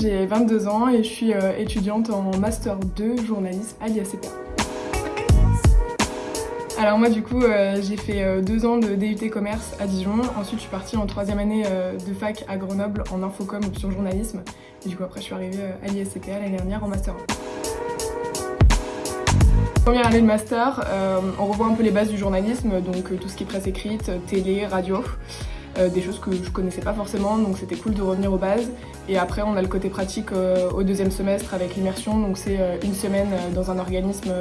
j'ai 22 ans et je suis étudiante en Master 2 journalisme à l'IACPA. Alors moi du coup j'ai fait deux ans de DUT commerce à Dijon, ensuite je suis partie en troisième année de fac à Grenoble en infocom option journalisme et du coup après je suis arrivée à l'ISCPA l'année dernière en Master 1. Première année de master, euh, on revoit un peu les bases du journalisme, donc euh, tout ce qui est presse écrite, télé, radio, euh, des choses que je connaissais pas forcément, donc c'était cool de revenir aux bases. Et après, on a le côté pratique au deuxième semestre avec l'immersion, donc c'est une semaine dans un organisme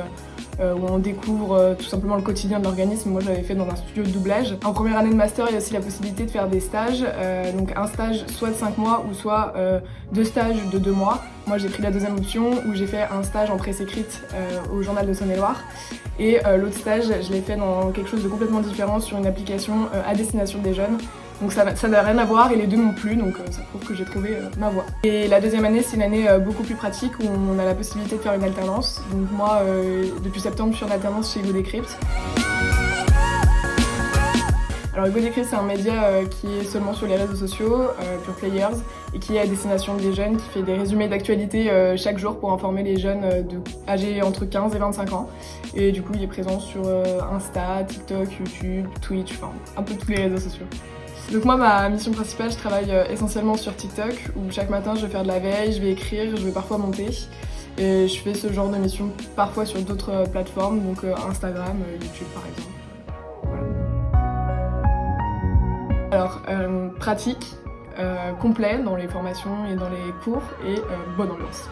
où on découvre tout simplement le quotidien de l'organisme. Moi, j'avais fait dans un studio de doublage. En première année de master, il y a aussi la possibilité de faire des stages, donc un stage soit de 5 mois ou soit deux stages de 2 mois. Moi j'ai pris la deuxième option où j'ai fait un stage en presse écrite euh, au journal de Saône-et-Loire et euh, l'autre stage je l'ai fait dans quelque chose de complètement différent sur une application euh, à destination des jeunes donc ça n'a rien à voir et les deux m'ont plu donc ça prouve que j'ai trouvé ma voie. Et la deuxième année c'est une année beaucoup plus pratique où on a la possibilité de faire une alternance donc moi depuis septembre je chez Decrypt. Alors Hugo c'est un média euh, qui est seulement sur les réseaux sociaux, euh, Pure Players, et qui est à destination des jeunes, qui fait des résumés d'actualité euh, chaque jour pour informer les jeunes de, âgés entre 15 et 25 ans. Et du coup, il est présent sur Insta, TikTok, YouTube, Twitch, enfin un peu tous les réseaux sociaux. Donc moi, ma mission principale, je travaille essentiellement sur TikTok, où chaque matin, je vais faire de la veille, je vais écrire, je vais parfois monter. Et je fais ce genre de mission parfois sur d'autres plateformes, donc Instagram, YouTube par exemple. Alors, euh, pratique, euh, complet dans les formations et dans les cours et euh, bonne ambiance.